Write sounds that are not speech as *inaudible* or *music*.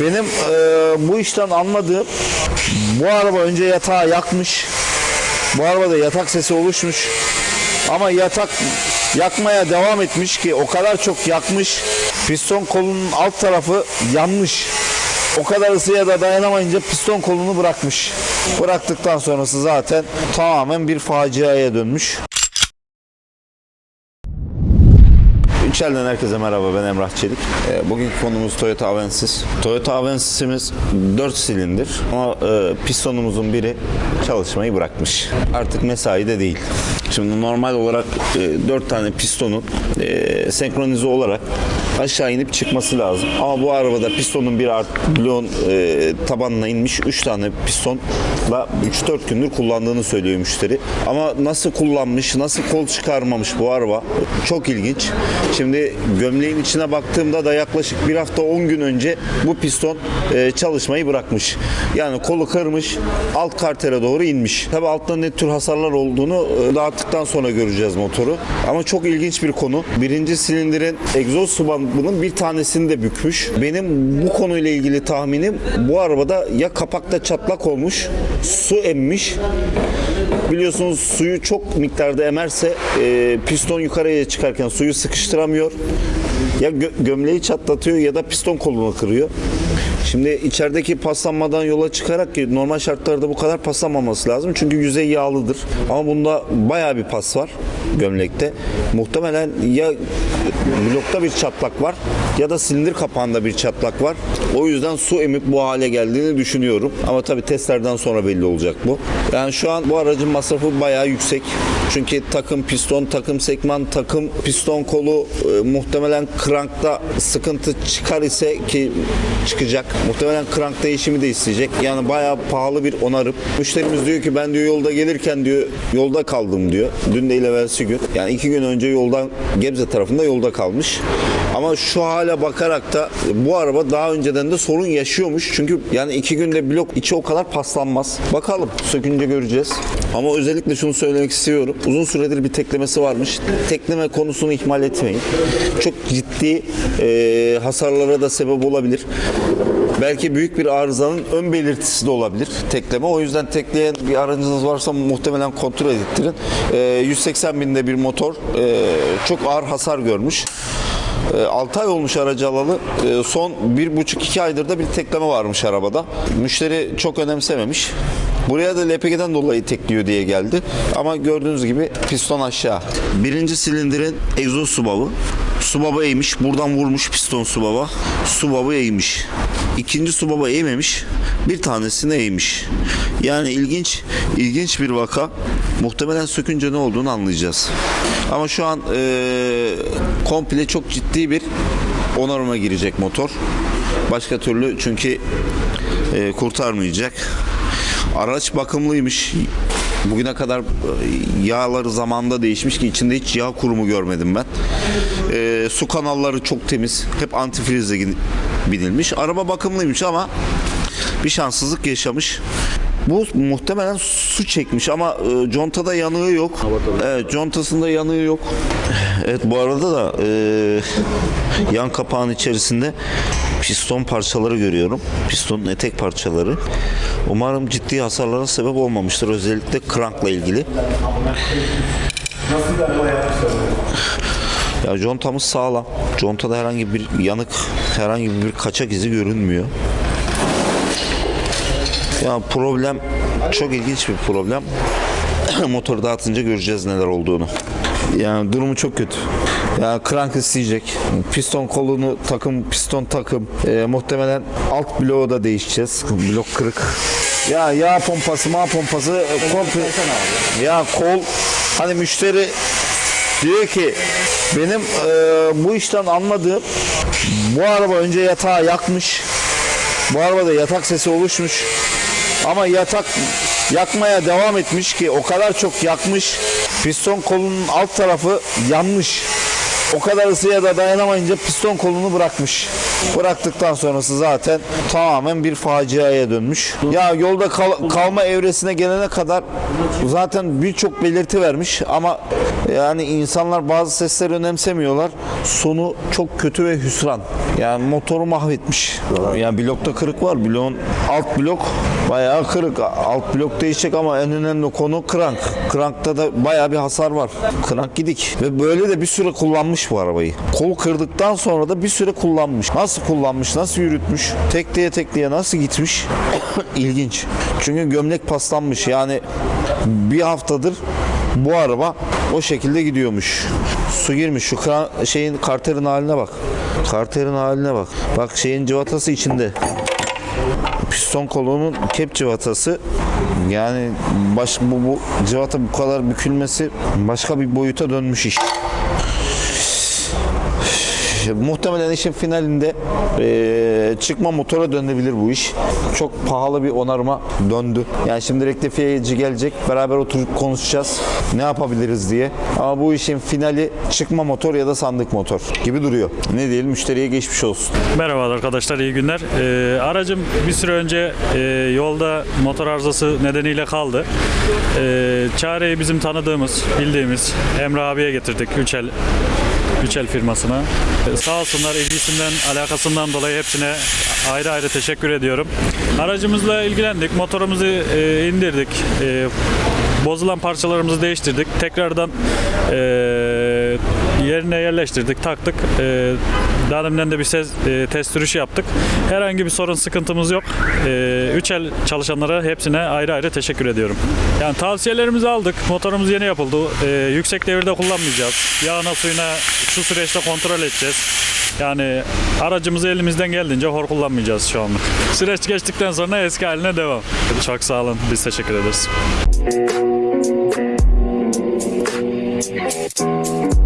Benim e, bu işten anladığım bu araba önce yatağı yakmış. Bu arabada yatak sesi oluşmuş. Ama yatak yakmaya devam etmiş ki o kadar çok yakmış. Piston kolunun alt tarafı yanmış. O kadar ısıya da dayanamayınca piston kolunu bırakmış. Bıraktıktan sonrası zaten tamamen bir faciaya dönmüş. İçeriden herkese merhaba ben Emrah Çelik. Ee, Bugünkü konumuz Toyota Avensis. Toyota Avensis'imiz 4 silindir ama e, pistonumuzun biri çalışmayı bırakmış. Artık mesai de değil. Şimdi normal olarak 4 tane pistonun e, senkronize olarak aşağı inip çıkması lazım. Ama bu arabada pistonun bir art bloğun e, tabanına inmiş 3 tane pistonla 3-4 gündür kullandığını söylüyor müşteri. Ama nasıl kullanmış, nasıl kol çıkarmamış bu araba çok ilginç. Şimdi gömleğin içine baktığımda da yaklaşık bir hafta 10 gün önce bu piston e, çalışmayı bırakmış. Yani kolu kırmış, alt kartere doğru inmiş. Tabi altta ne tür hasarlar olduğunu e, dağıttıktan sonra göreceğiz motoru. Ama çok ilginç bir konu. Birinci silindirin egzoz subandının bir tanesini de bükmüş. Benim bu konuyla ilgili tahminim bu arabada ya kapakta çatlak olmuş, su emmiş Biliyorsunuz suyu çok miktarda emerse e, piston yukarıya çıkarken suyu sıkıştıramıyor. Ya gö- gömleği çatlatıyor ya da piston kolunu kırıyor. Şimdi içerideki paslanmadan yola çıkarak ki normal şartlarda bu kadar paslanmaması lazım. Çünkü yüzey yağlıdır. Ama bunda bayağı bir pas var gömlekte. Muhtemelen ya blokta bir çatlak var ya da silindir kapağında bir çatlak var. O yüzden su emip bu hale geldiğini düşünüyorum. Ama tabii testlerden sonra belli olacak bu. Yani şu an bu aracın masrafı bayağı yüksek. Çünkü takım piston, takım sekman, takım piston kolu e, muhtemelen krankta sıkıntı çıkar ise ki çıkacak. Muhtemelen krank değişimi de isteyecek. Yani bayağı pahalı bir onarım. Müşterimiz diyor ki ben diyor yolda gelirken diyor yolda kaldım diyor. Dün değil evvelsi gün. Yani iki gün önce yoldan Gebze tarafında yolda kalmış. Ama şu hale bakarak da bu araba daha önceden de sorun yaşıyormuş. Çünkü yani iki günde blok içi o kadar paslanmaz. Bakalım sökünce göreceğiz. Ama özellikle şunu söylemek istiyorum. Uzun süredir bir teklemesi varmış. Tekleme konusunu ihmal etmeyin. Çok ciddi e, hasarlara da sebep olabilir. Belki büyük bir arızanın ön belirtisi de olabilir tekleme. O yüzden tekleyen bir aracınız varsa muhtemelen kontrol ettirin. E, 180 binde bir motor e, çok ağır hasar görmüş. 6 ay olmuş aracı alalı. E, Son 1,5-2 aydır da bir tekleme varmış arabada. Müşteri çok önemsememiş. Buraya da LPG'den dolayı tekliyor diye geldi. Ama gördüğünüz gibi piston aşağı. Birinci silindirin egzoz subabı. Subaba eğmiş. Buradan vurmuş piston subaba. Subabı eğmiş. İkinci subaba eğmemiş. Bir tanesini eğmiş. Yani ilginç ilginç bir vaka. Muhtemelen sökünce ne olduğunu anlayacağız. Ama şu an e, komple çok ciddi bir onarıma girecek motor. Başka türlü çünkü e, kurtarmayacak. Araç bakımlıymış. Bugüne kadar yağları zamanda değişmiş ki içinde hiç yağ kurumu görmedim ben. E, su kanalları çok temiz. Hep antifrizle binilmiş. Araba bakımlıymış ama bir şanssızlık yaşamış. Bu muhtemelen su çekmiş ama e, contada yanığı yok. Evet, contasında yanığı yok. Evet bu arada da e, yan kapağın içerisinde piston parçaları görüyorum. Pistonun etek parçaları. Umarım ciddi hasarlara sebep olmamıştır. Özellikle krankla ilgili. Ya contamız sağlam. Contada herhangi bir yanık, herhangi bir kaçak izi görünmüyor. Ya problem çok ilginç bir problem. *clears throat* Motoru dağıtınca göreceğiz neler olduğunu. Yani durumu çok kötü. Yani crank isteyecek. Piston kolunu takım, piston takım. Ee, muhtemelen alt bloğu da değişeceğiz. Blok kırık. Ya yağ pompası, ma pompası e, komple. Ya kol hani müşteri diyor ki benim e, bu işten anladığım bu araba önce yatağı yakmış. Bu arabada yatak sesi oluşmuş. Ama yatak yakmaya devam etmiş ki o kadar çok yakmış. Piston kolunun alt tarafı yanmış. O kadar ısıya da dayanamayınca piston kolunu bırakmış. Bıraktıktan sonrası zaten tamamen bir faciaya dönmüş. Ya yolda kal- kalma evresine gelene kadar zaten birçok belirti vermiş ama yani insanlar bazı sesleri önemsemiyorlar. Sonu çok kötü ve hüsran. Yani motoru mahvetmiş. Yani blokta kırık var. Bloğun alt blok bayağı kırık. Alt blok değişecek ama en önemli konu krank. Krankta da bayağı bir hasar var. Krank gidik. Ve böyle de bir süre kullanmış bu arabayı. Kol kırdıktan sonra da bir süre kullanmış. Nasıl kullanmış, nasıl yürütmüş, tekleye tekleye nasıl gitmiş? *coughs* İlginç. Çünkü gömlek paslanmış. Yani bir haftadır bu araba o şekilde gidiyormuş. Su girmiş. Şu kran, şeyin karterin haline bak. Karterin haline bak. Bak şeyin cıvatası içinde. Piston kolunun kep cıvatası yani baş, bu, bu cıvata bu kadar bükülmesi başka bir boyuta dönmüş iş. Muhtemelen işin finalinde eee, çıkma motora dönebilir bu iş. Çok pahalı bir onarıma döndü. Yani şimdi rektifiyeci gelecek. Beraber oturup konuşacağız. Ne yapabiliriz diye. Ama bu işin finali çıkma motor ya da sandık motor gibi duruyor. Ne diyelim müşteriye geçmiş olsun. Merhaba arkadaşlar, iyi günler. Ee, aracım bir süre önce e, yolda motor arızası nedeniyle kaldı. Ee, çareyi bizim tanıdığımız, bildiğimiz Emre abiye getirdik Üçel Üçel firmasına. Ee, sağ olsunlar ilgisinden, alakasından dolayı hepsine ayrı ayrı teşekkür ediyorum. Aracımızla ilgilendik, motorumuzu e, indirdik. E, bozulan parçalarımızı değiştirdik. Tekrardan e, yerine yerleştirdik, taktık. Ee, e, daha de bir ses, e, test sürüşü yaptık. Herhangi bir sorun, sıkıntımız yok. E, üç el çalışanlara hepsine ayrı ayrı teşekkür ediyorum. Yani tavsiyelerimizi aldık. Motorumuz yeni yapıldı. E, yüksek devirde kullanmayacağız. Yağına suyuna şu süreçte kontrol edeceğiz. Yani aracımızı elimizden geldiğince hor kullanmayacağız şu anlık. Süreç geçtikten sonra eski haline devam. Çok sağ olun. Biz teşekkür ederiz. Thank you.